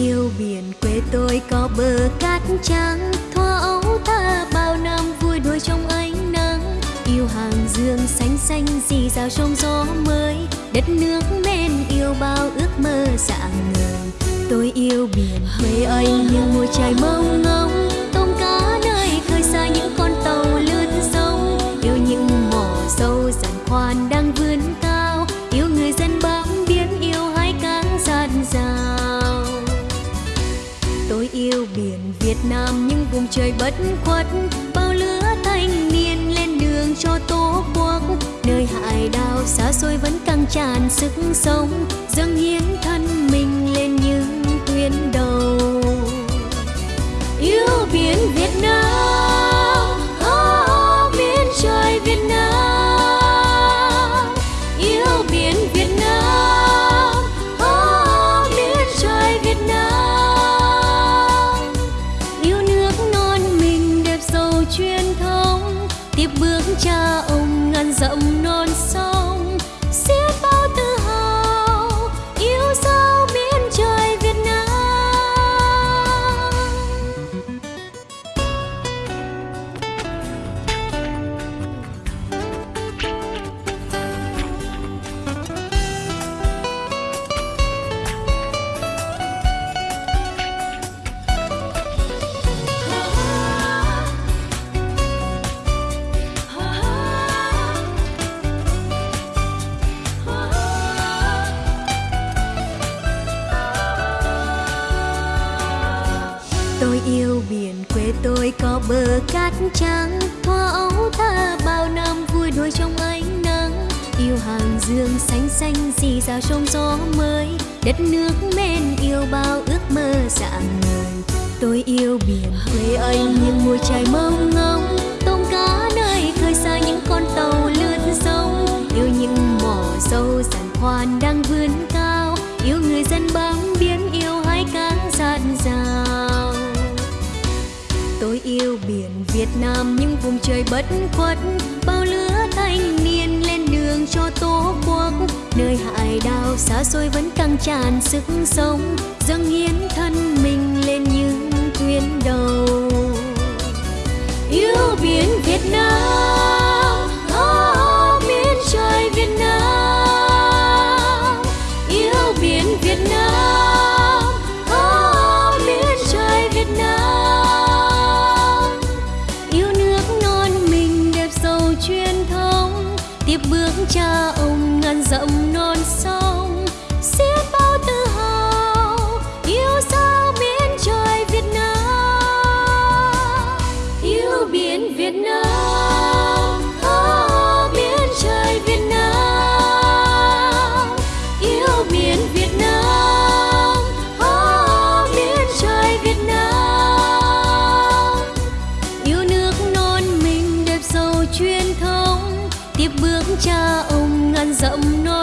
yêu biển quê tôi có bờ cát trắng. Thoa ấu ta bao năm vui đuôi trong ánh nắng. Yêu hàng dương xanh xanh dì rào trong gió mới. Đất nước men yêu bao ước mơ dạng người. Tôi yêu biển quê anh như mùa trời mông ngóng nam những vùng trời bất khuất, bao lứa thanh niên lên đường cho tổ quốc. Nơi hải đảo xa xôi vẫn căng tràn sức sống, dâng hiến thân cha ông ngàn dặm non tôi yêu biển, quê tôi có bờ cát trắng. Thoa ấu tha bao năm vui đuôi trong ánh nắng. Yêu hàng dương xanh xanh dì rào trong gió mới. Đất nước men yêu bao ước mơ dạng ngời tôi yêu biển, quê anh như mùa trái mông ngông tôm cá nơi khơi xa những con tàu lướt sông. Yêu những mỏ sâu giàn khoan đang vươn cao. Yêu người dân bám tôi yêu biển việt nam, những vùng trời bất khuất, bao lứa thanh niên lên đường cho tổ quốc. Nơi hải đảo xa xôi vẫn căng tràn sức sống, dâng hiến thân mình lên những tuyến đầu. Yêu biển việt nam. cha ông ngàn dặm non xa rộng non